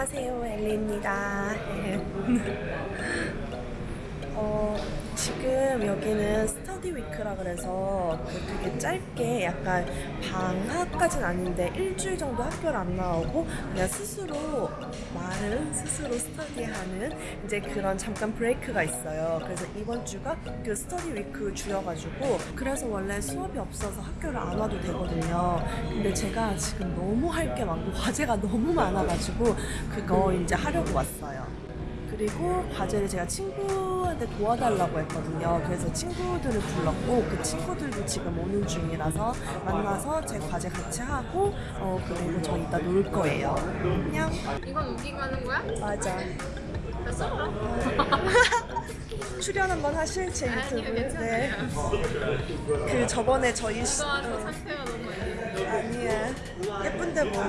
안녕하세요 엘리입니다. 어, 지금 여기는 스터디 위크라 그래서 그 되게 짧게 약간 방학까진 아닌데 일주일 정도 학교를 안 나오고 그냥 스스로 말은 스스로 스터디하는 이제 그런 잠깐 브레이크가 있어요. 그래서 이번 주가 그 스터디 위크 주여가지고 그래서 원래 수업이 없어서 학교를 안 와도 되거든요. 근데 제가 지금 너무 할 게 많고 과제가 너무 많아가지고 그거 이제 하려고 왔어요. 그리고 과제를 제가 친구 한테 도와달라고 했거든요. 그래서 친구들을 불렀고 그 친구들도 지금 오는 중이라서 만나서 제 과제 같이 하고 어 그리고 저 이따 놀 거예요. 안녕. 이건 우기가 하는 거야? 맞아. 됐어? 출연 한번 하실 제 아니요 유튜브. 괜찮아요 그 저번에 저희 시- 어, 아니야. 예쁜데 뭐.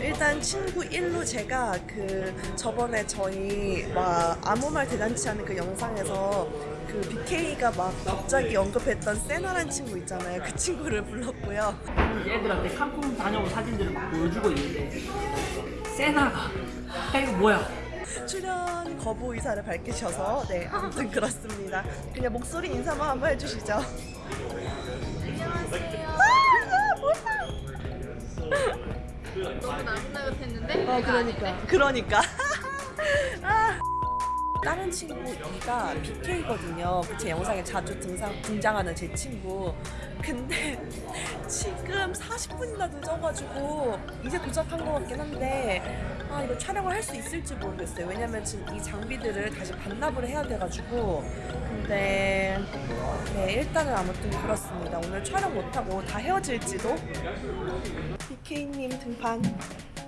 일단 친구 1로 제가 그 저번에 저희 막 아무 말 대잔치 하는 그 영상에서 그 BK가 막 갑자기 언급했던 세나란 친구 있잖아요. 그 친구를 불렀고요. 얘들한테 칸쿤 다녀온 사진들을 막 보여주고 있는데 세나가 야 이거 뭐야 출연 거부 의사를 밝히셔서 네 아무튼 그렇습니다. 그냥 목소리 인사만 한번 해주시죠. 안녕하세요 아, 뭐야? 너무 나긋나긋했는데? 어 그러니까 아닌데? 그러니까 아. 다른 친구 이가 BK거든요. 제 영상에 자주 등상, 등장하는 제 친구. 근데 지금 40분이나 늦어가지고 이제 도착한 것 같긴 한데 아 이거 촬영을 할 수 있을지 모르겠어요. 왜냐면 지금 이 장비들을 다시 반납을 해야 돼가지고 근데 네 일단은 아무튼 그렇습니다. 오늘 촬영 못하고 다 헤어질지도 BK님 등판.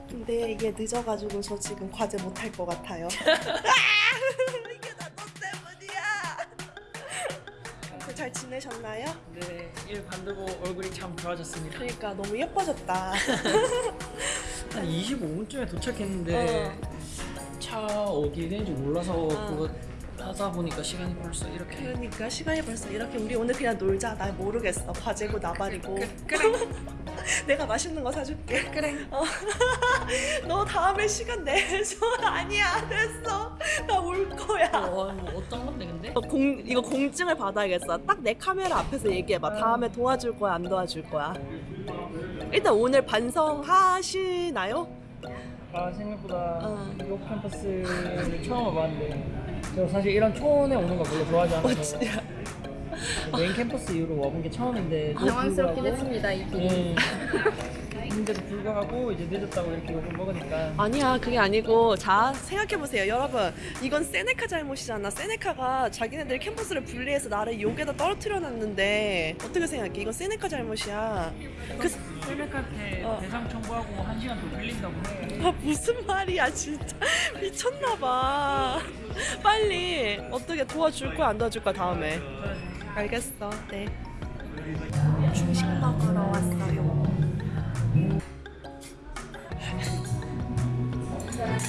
근데 이게 늦어가지고 저 지금 과제 못 할 것 같아요. 이게 다너 때문이야. 잘 지내셨나요? 네 일 반들고 얼굴이 참 좋아졌습니다 그러니까 너무 예뻐졌다. 한 25분쯤에 도착했는데 차 어디 되는지 몰라서 그거 하다 보니까 시간이 벌써 이렇게 그러니까 시간이 벌써 이렇게 우리 오늘 그냥 놀자. 나 모르겠어. 과제고 나발이고. 그래 내가 맛있는 거 사줄게. 그래 어. 너 다음에 시간 내줘. 아니야 됐어. 나 올 거야. 어, 뭐 어떤 건데 근데? 어, 공, 이거 공증을 받아야겠어. 딱 내 카메라 앞에서 얘기해봐. 다음에 도와줄 거야, 안 도와줄 거야. 일단 오늘 반성하시나요? 아 생각보다 어. 이 캠퍼스를 처음 와봤는데 저 사실 이런 초원에 오는 거 별로 좋아하지 않아서. 진짜. 메인 캠퍼스 이후로 와본 게 처음인데 당황스럽긴 했습니다 이 길이 예. 근데도 불구하고 이제 늦었다고 이렇게 욕을 먹으니까 아니야, 그게 아니고. 자, 생각해보세요. 여러분. 이건 세네카 잘못이잖아. 세네카가 자기네들 캠퍼스를 분리해서 나를 욕에다 떨어뜨려 놨는데. 어떻게 생각해? 이건 세네카 잘못이야. 그, 셀렉한테 어. 대상 청구하고 한 시간 더 빌린다고 해 아, 무슨 말이야, 진짜. 미쳤나봐. 빨리. 어떻게 도와줄 거야, 안 도와줄 거야, 다음에. 알겠어. 네. 중식 먹으러 왔어요.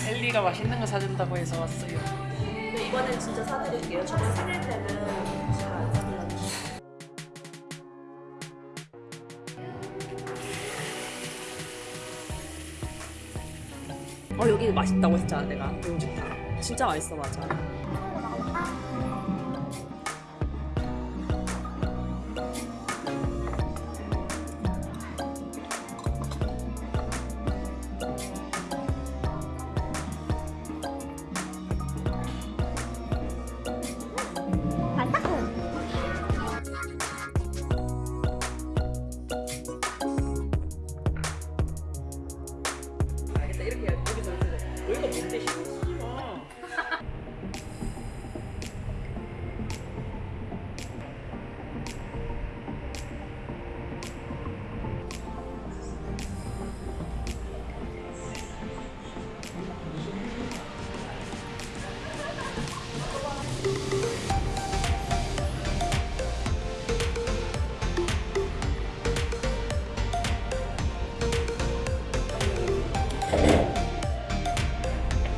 엘리가 맛있는 거 사준다고 해서 왔어요 근데 이번엔 진짜 사드릴게요. 저번 생일 때는 잘안 사드렸는데. 어 여기 맛있다고 했잖아 내가 좋다 진짜 맛있어 맞아 알겠다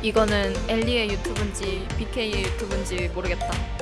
이거는 엘리의 유튜브인지 BK의 유튜브인지 모르겠다